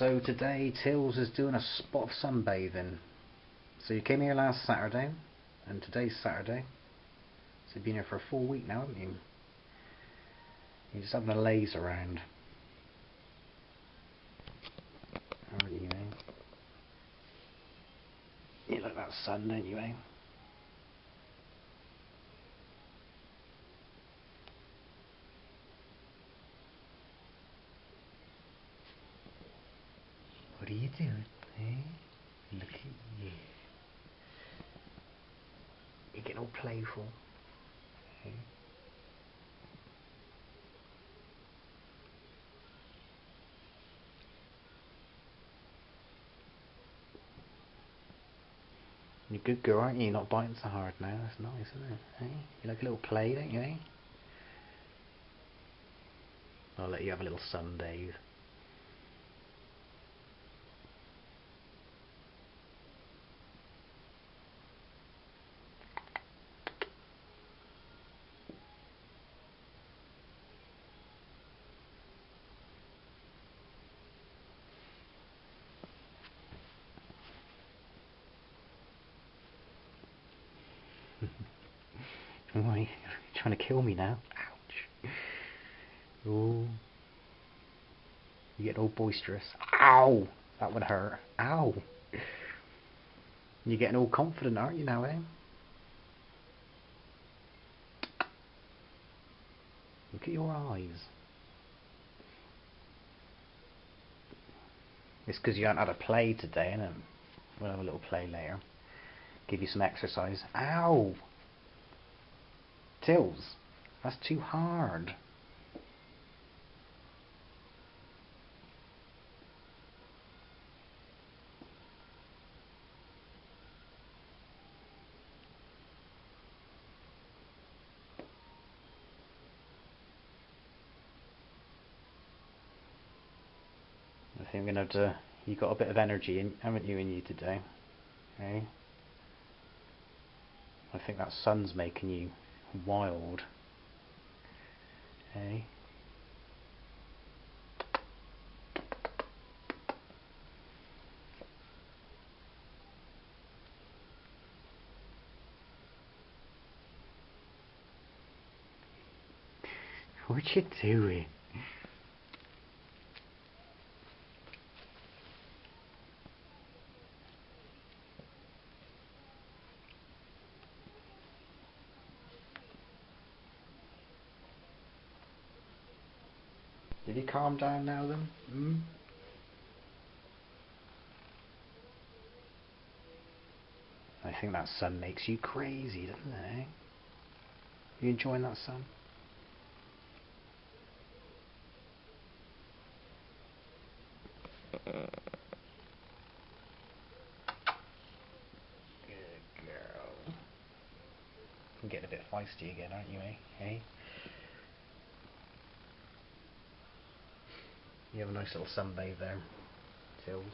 So today Tills is doing a spot of sunbathing. So you came here last Saturday, and today's Saturday. So you've been here for a full week now, haven't you? You're just having a laze around. Aren't you, eh? You like that sun, don't you, eh? Are you doing, eh? Look at you. You're getting all playful. Eh? You're a good girl, aren't you? You're not biting so hard now. That's nice, isn't it? Eh? You like a little play, don't you, eh? I'll let you have a little sun sunbathe. Why? You're trying to kill me now? Ouch. Ooh. You get all boisterous. Ow! That would hurt. Ow! You're getting all confident, aren't you now, eh? Look at your eyes. It's because you haven't had a play today, and We'll have a little play later. Give you some exercise. Ow! Tills, that's too hard. I think I'm gonna have to. You got a bit of energy, in, haven't you, in you today? Okay. I think that sun's making you wild. Okay. What you doing? Did he calm down now then? Hmm? I think that sun makes you crazy, doesn't it? Eh? You enjoying that sun? Good girl. I'm getting a bit feisty again, aren't you, eh? Hey? You have a nice little sunbathe there, Tills.